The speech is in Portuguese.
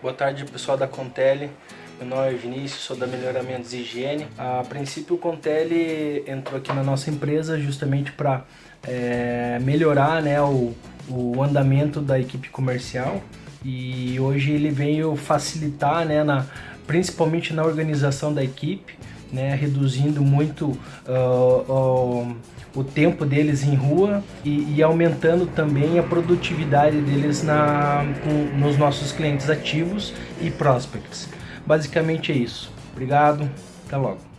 Boa tarde pessoal da Contele, meu nome é Vinícius, sou da Melhoramentos e Higiene. A princípio o Contele entrou aqui na nossa empresa justamente para é, melhorar né, o, o andamento da equipe comercial e hoje ele veio facilitar, né, na, principalmente na organização da equipe, né, reduzindo muito uh, uh, o tempo deles em rua e, e, aumentando também a produtividade deles na, com, nos nossos clientes ativos e prospects. Basicamente é isso. Obrigado, até logo.